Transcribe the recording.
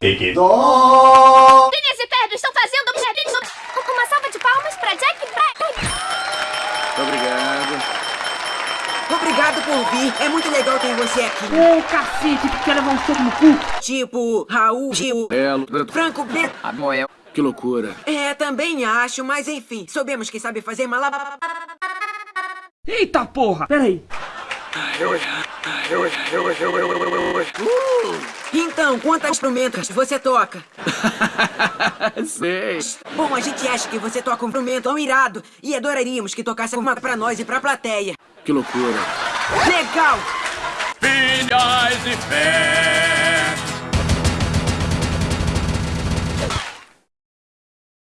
Que Dó! Phineas e Ferb estão fazendo uma salva de palmas pra Jack Black. Obrigado. Obrigado por vir. É muito legal ter você aqui. Ô, cacete, tu quer levar um soco no cu? Tipo, Raul, Gil, Belo. Franco B. A Noel. Que loucura. É, também acho, mas enfim, soubemos que sabe fazer malabar. Eita porra, peraí. Então, quantos instrumentos você toca? Sei. Bom, a gente acha que você toca um instrumento tão irado e adoraríamos que tocasse uma pra nós e pra plateia. Que loucura. Legal! Filhas e Ferb.